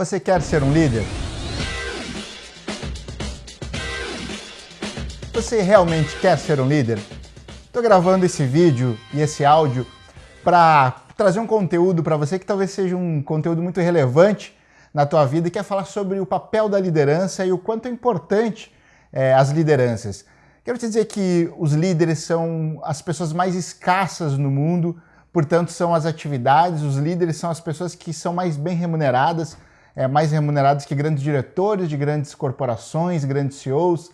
Você quer ser um líder? Você realmente quer ser um líder? Estou gravando esse vídeo e esse áudio para trazer um conteúdo para você que talvez seja um conteúdo muito relevante na tua vida e quer falar sobre o papel da liderança e o quanto é importante é, as lideranças. Quero te dizer que os líderes são as pessoas mais escassas no mundo, portanto são as atividades, os líderes são as pessoas que são mais bem remuneradas, é, mais remuneradas que grandes diretores de grandes corporações, grandes CEOs,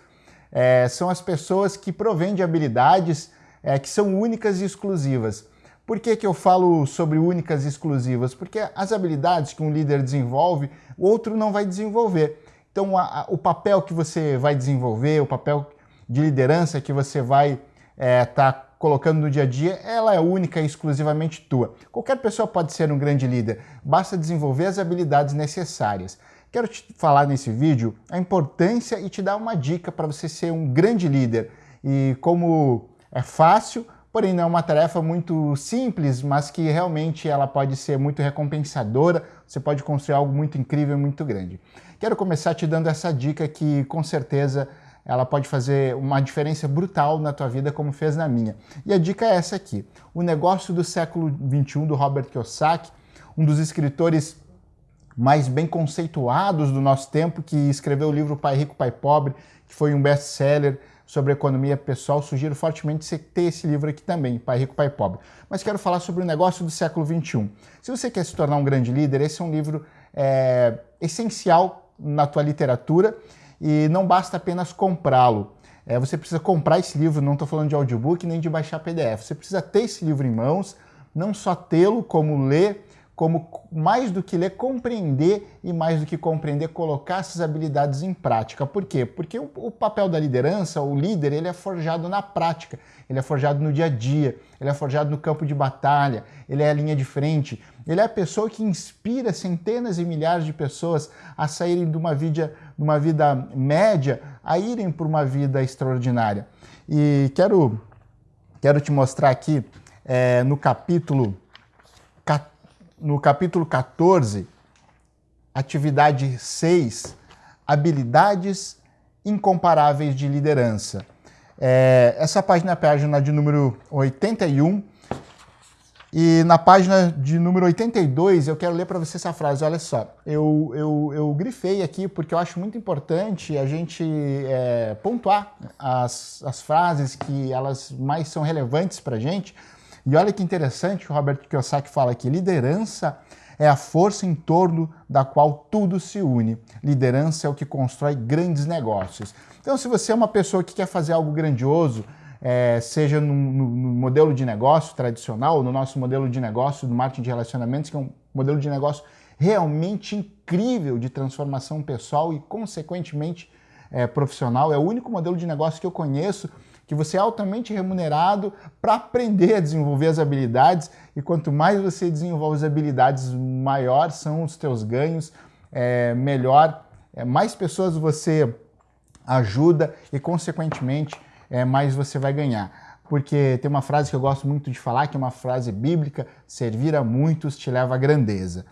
é, são as pessoas que provêm de habilidades é, que são únicas e exclusivas. Por que, que eu falo sobre únicas e exclusivas? Porque as habilidades que um líder desenvolve, o outro não vai desenvolver. Então, a, a, o papel que você vai desenvolver, o papel de liderança que você vai estar é, tá colocando no dia a dia, ela é única e exclusivamente tua. Qualquer pessoa pode ser um grande líder, basta desenvolver as habilidades necessárias. Quero te falar nesse vídeo a importância e te dar uma dica para você ser um grande líder. E como é fácil, porém não é uma tarefa muito simples, mas que realmente ela pode ser muito recompensadora, você pode construir algo muito incrível, muito grande. Quero começar te dando essa dica que com certeza ela pode fazer uma diferença brutal na tua vida, como fez na minha. E a dica é essa aqui. O Negócio do Século XXI, do Robert Kiyosaki, um dos escritores mais bem conceituados do nosso tempo, que escreveu o livro Pai Rico, Pai Pobre, que foi um best-seller, sobre economia pessoal, sugiro fortemente você ter esse livro aqui também, Pai Rico, Pai Pobre. Mas quero falar sobre o negócio do século XXI. Se você quer se tornar um grande líder, esse é um livro é, essencial na tua literatura e não basta apenas comprá-lo. É, você precisa comprar esse livro, não estou falando de audiobook nem de baixar PDF. Você precisa ter esse livro em mãos, não só tê-lo, como ler como mais do que ler, compreender e mais do que compreender, colocar essas habilidades em prática. Por quê? Porque o, o, papel da liderança, o líder, ele é forjado na prática, ele é forjado no dia a dia, ele é forjado no campo de batalha, ele é a linha de frente, ele é a pessoa que inspira centenas e milhares de pessoas a saírem de uma vida, de uma vida média a irem para uma vida extraordinária. E quero, quero te mostrar aqui é, no capítulo 14, no capítulo 14, atividade 6, habilidades incomparáveis de liderança. É, essa página é a página de número 81, e na página de número 82, eu quero ler para você essa frase. Olha só, eu, eu, eu grifei aqui porque eu acho muito importante a gente é, pontuar as, as frases que elas mais são relevantes para a gente, e olha que interessante o Robert Kiyosaki fala aqui, liderança é a força em torno da qual tudo se une. Liderança é o que constrói grandes negócios. Então, se você é uma pessoa que quer fazer algo grandioso, é, seja no, no, no, modelo de negócio tradicional, no nosso modelo de negócio do marketing de relacionamentos, que é um modelo de negócio realmente incrível de transformação pessoal e, consequentemente, é, profissional. É o único modelo de negócio que eu conheço que você é altamente remunerado para aprender a desenvolver as habilidades e quanto mais você desenvolve as habilidades, maior são os teus ganhos, é, melhor, é, mais pessoas você ajuda e, consequentemente, é, mais você vai ganhar porque tem uma frase que eu gosto muito de falar, que é uma frase bíblica, servir a muitos te leva à grandeza.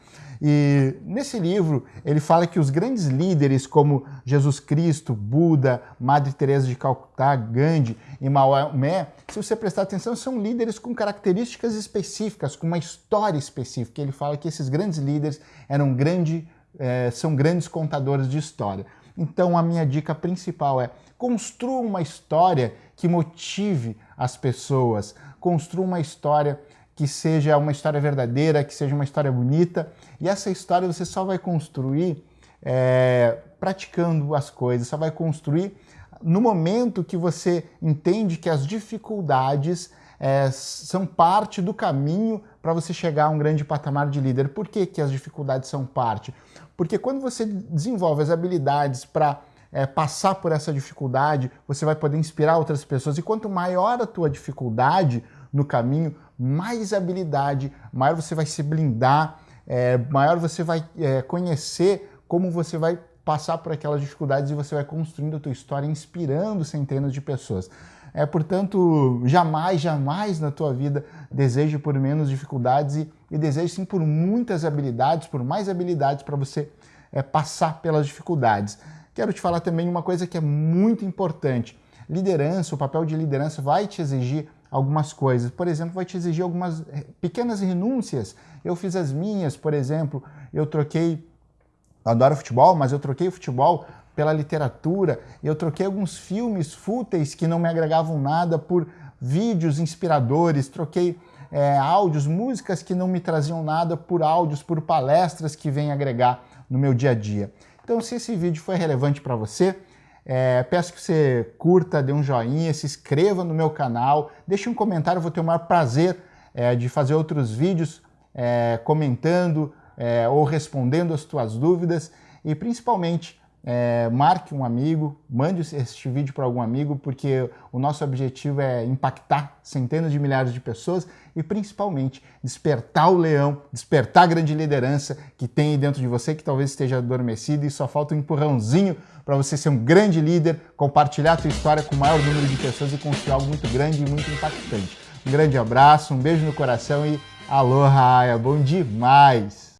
E nesse livro ele fala que os grandes líderes como Jesus Cristo, Buda, Madre Teresa de Calcutá, Gandhi e Maomé, se você prestar atenção, são líderes com características específicas, com uma história específica. Ele fala que esses grandes líderes eram grande, é, são grandes contadores de história. Então a minha dica principal é construa uma história que motive as pessoas, construa uma história que seja uma história verdadeira, que seja uma história bonita. E essa história você só vai construir é, praticando as coisas, só vai construir no momento que você entende que as dificuldades é, são parte do caminho para você chegar a um grande patamar de líder. Por que, que as dificuldades são parte? Porque quando você desenvolve as habilidades para é, passar por essa dificuldade, você vai poder inspirar outras pessoas. E quanto maior a tua dificuldade no caminho, mais habilidade, maior você vai se blindar, é, maior você vai é, conhecer como você vai passar por aquelas dificuldades e você vai construindo a tua história, inspirando centenas de pessoas. É, portanto, jamais, jamais na tua vida deseje por menos dificuldades e, e deseje sim por muitas habilidades, por mais habilidades para você é, passar pelas dificuldades. Quero te falar também uma coisa que é muito importante. Liderança, o papel de liderança vai te exigir algumas coisas. Por exemplo, vai te exigir algumas eh, pequenas renúncias. Eu fiz as minhas, por exemplo, eu troquei, eu adoro futebol, mas eu troquei o futebol pela literatura, eu troquei alguns filmes fúteis que não me agregavam nada por vídeos inspiradores, troquei é, áudios, músicas que não me traziam nada por áudios, por palestras que vêm agregar no meu dia a dia. Então, se esse vídeo foi relevante para você, é, peço que você curta, dê um joinha, se inscreva no meu canal, deixe um comentário, vou ter o maior prazer é, de fazer outros vídeos é, comentando é, ou respondendo as tuas dúvidas. E principalmente é, marque um amigo, mande este vídeo para algum amigo, porque o nosso objetivo é impactar centenas de milhares de pessoas e principalmente despertar o leão, despertar a grande liderança que tem aí dentro de você, que talvez esteja adormecido e só falta um empurrãozinho para você ser um grande líder, compartilhar a tua história com o maior número de pessoas e construir algo muito grande e muito impactante. Um grande abraço, um beijo no coração e aloha, bom demais!